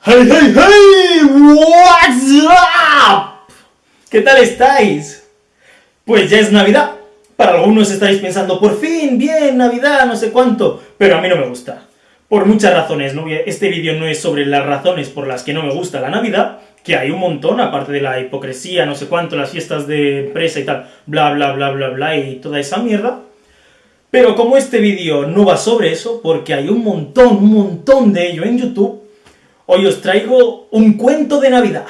¡Hey, hey, hey! ¿What's up? ¿Qué tal estáis? Pues ya es Navidad. Para algunos estáis pensando, por fin, bien, Navidad, no sé cuánto, pero a mí no me gusta. Por muchas razones. Este vídeo no es sobre las razones por las que no me gusta la Navidad, que hay un montón, aparte de la hipocresía, no sé cuánto, las fiestas de empresa y tal, bla, bla, bla, bla, bla, y toda esa mierda. Pero como este vídeo no va sobre eso, porque hay un montón, un montón de ello en YouTube, hoy os traigo un cuento de Navidad.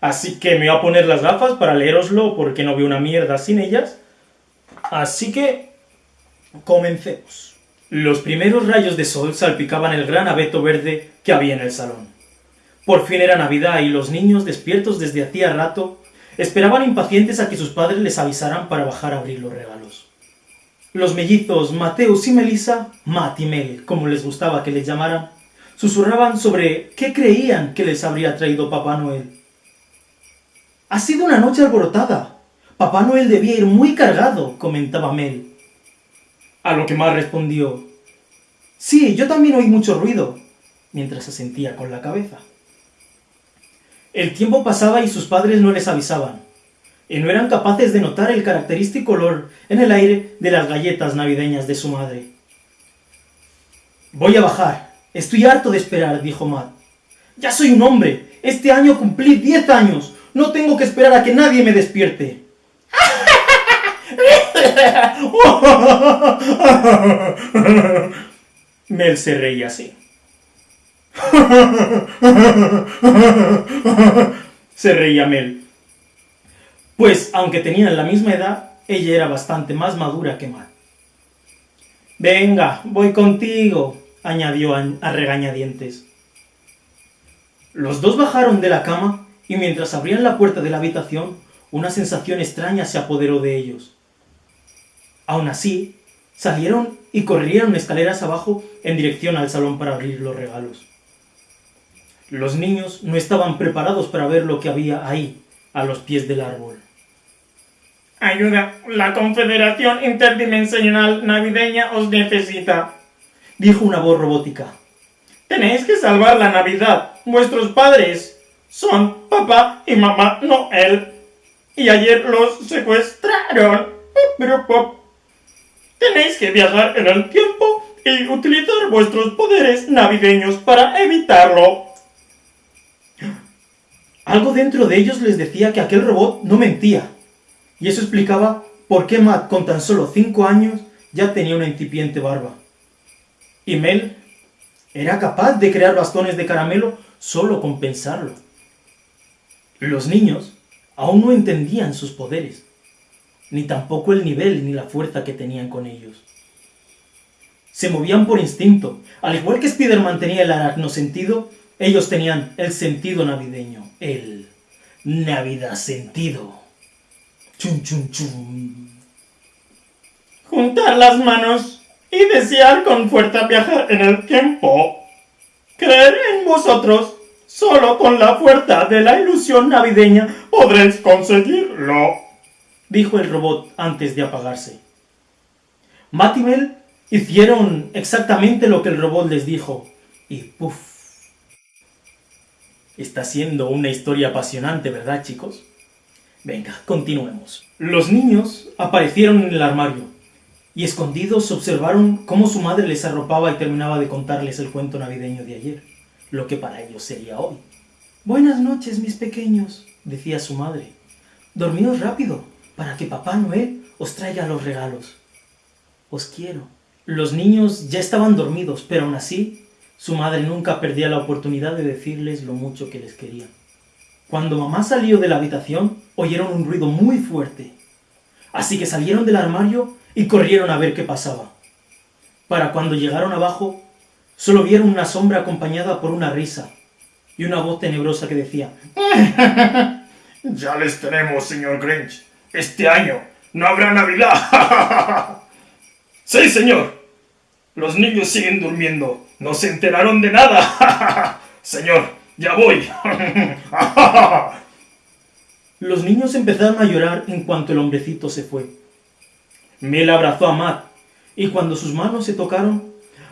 Así que me voy a poner las gafas para leeroslo, porque no veo una mierda sin ellas. Así que, comencemos. Los primeros rayos de sol salpicaban el gran abeto verde que había en el salón. Por fin era Navidad y los niños, despiertos desde hacía rato, esperaban impacientes a que sus padres les avisaran para bajar a abrir los regalos. Los mellizos Mateus y Melissa, Matt y Mel, como les gustaba que les llamaran, susurraban sobre qué creían que les habría traído Papá Noel. Ha sido una noche alborotada. Papá Noel debía ir muy cargado, comentaba Mel. A lo que Matt respondió, Sí, yo también oí mucho ruido, mientras asentía con la cabeza. El tiempo pasaba y sus padres no les avisaban, y no eran capaces de notar el característico olor en el aire de las galletas navideñas de su madre. Voy a bajar. Estoy harto de esperar, dijo Matt. Ya soy un hombre. Este año cumplí diez años. No tengo que esperar a que nadie me despierte. Mel se reía así. se reía Mel. Pues, aunque tenían la misma edad, ella era bastante más madura que Matt. Venga, voy contigo, añadió a regañadientes. Los dos bajaron de la cama y mientras abrían la puerta de la habitación, una sensación extraña se apoderó de ellos. Aún así, salieron y corrieron escaleras abajo en dirección al salón para abrir los regalos. Los niños no estaban preparados para ver lo que había ahí, a los pies del árbol. Ayuda, la Confederación Interdimensional Navideña os necesita, dijo una voz robótica. Tenéis que salvar la Navidad. Vuestros padres son papá y mamá Noel. Y ayer los secuestraron. Tenéis que viajar en el tiempo y utilizar vuestros poderes navideños para evitarlo. Algo dentro de ellos les decía que aquel robot no mentía. Y eso explicaba por qué Matt, con tan solo cinco años, ya tenía una incipiente barba. Y Mel era capaz de crear bastones de caramelo solo con pensarlo. Los niños aún no entendían sus poderes, ni tampoco el nivel ni la fuerza que tenían con ellos. Se movían por instinto, al igual que Spider-Man tenía el aracno sentido, ellos tenían el sentido navideño, el Navidad sentido. Chum, chum, chum. Juntar las manos y desear con fuerza viajar en el tiempo. Creer en vosotros. Solo con la fuerza de la ilusión navideña podréis conseguirlo. Dijo el robot antes de apagarse. Mel hicieron exactamente lo que el robot les dijo. Y puff. Está siendo una historia apasionante, ¿verdad, chicos? Venga, continuemos. Los niños aparecieron en el armario y escondidos observaron cómo su madre les arropaba y terminaba de contarles el cuento navideño de ayer, lo que para ellos sería hoy. Buenas noches, mis pequeños, decía su madre. Dormíos rápido, para que Papá Noel os traiga los regalos. Os quiero. Los niños ya estaban dormidos, pero aún así, su madre nunca perdía la oportunidad de decirles lo mucho que les quería. Cuando mamá salió de la habitación, oyeron un ruido muy fuerte. Así que salieron del armario y corrieron a ver qué pasaba. Para cuando llegaron abajo, solo vieron una sombra acompañada por una risa y una voz tenebrosa que decía Ya les tenemos, señor Grinch. Este año no habrá Navidad. sí, señor. Los niños siguen durmiendo. No se enteraron de nada. señor, ¡Ya voy! Los niños empezaron a llorar en cuanto el hombrecito se fue. Mel abrazó a Matt, y cuando sus manos se tocaron,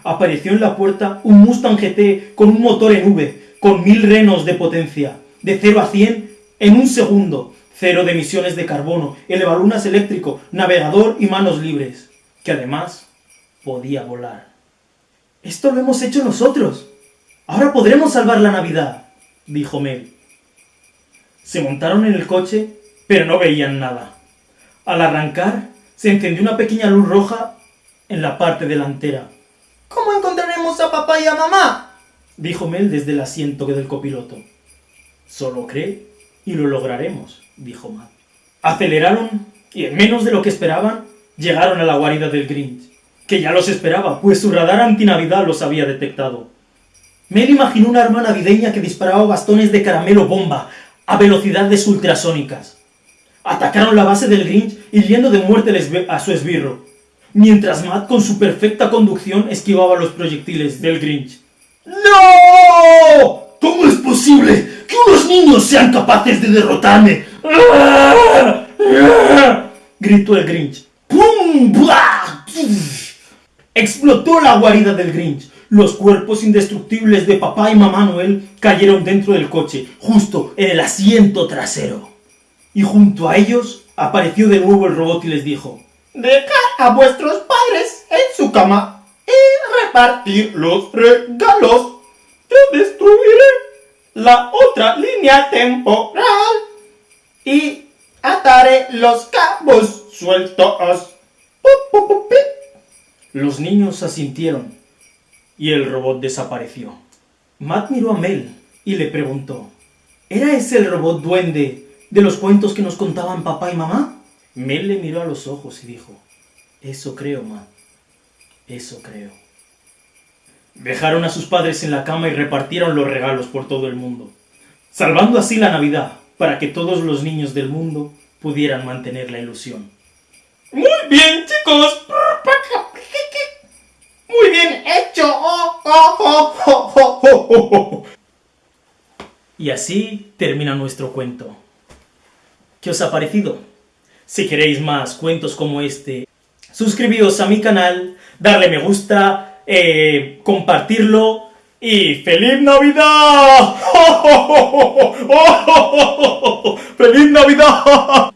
apareció en la puerta un Mustang GT con un motor en V, con mil renos de potencia, de 0 a 100 en un segundo, cero de emisiones de carbono, elevalunas eléctrico, navegador y manos libres, que además podía volar. Esto lo hemos hecho nosotros. Ahora podremos salvar la Navidad, dijo Mel. Se montaron en el coche, pero no veían nada. Al arrancar, se encendió una pequeña luz roja en la parte delantera. ¿Cómo encontraremos a papá y a mamá? dijo Mel desde el asiento del copiloto. Solo cree y lo lograremos, dijo Matt. Aceleraron y en menos de lo que esperaban, llegaron a la guarida del Grinch, que ya los esperaba, pues su radar antinavidad los había detectado. Mel imaginó una arma navideña que disparaba bastones de caramelo bomba a velocidades ultrasónicas. Atacaron la base del Grinch hiriendo de muerte a su esbirro, mientras Matt con su perfecta conducción esquivaba los proyectiles del Grinch. ¡No! ¿Cómo es posible que unos niños sean capaces de derrotarme? gritó el Grinch. ¡Pum! Explotó la guarida del Grinch. Los cuerpos indestructibles de papá y mamá Noel cayeron dentro del coche, justo en el asiento trasero. Y junto a ellos apareció de nuevo el robot y les dijo: Dejad a vuestros padres en su cama y repartir los regalos. Yo destruiré la otra línea temporal y ataré los cabos sueltos. Los niños asintieron y el robot desapareció. Matt miró a Mel y le preguntó, ¿era ese el robot duende de los cuentos que nos contaban papá y mamá? Mel le miró a los ojos y dijo, eso creo, Matt, eso creo. Dejaron a sus padres en la cama y repartieron los regalos por todo el mundo, salvando así la Navidad para que todos los niños del mundo pudieran mantener la ilusión. Muy bien, chicos. Muy bien hecho. Y así termina nuestro cuento. ¿Qué os ha parecido? Si queréis más cuentos como este, suscribíos a mi canal, darle me gusta, eh, compartirlo y ¡Feliz Navidad! ¡Feliz Navidad!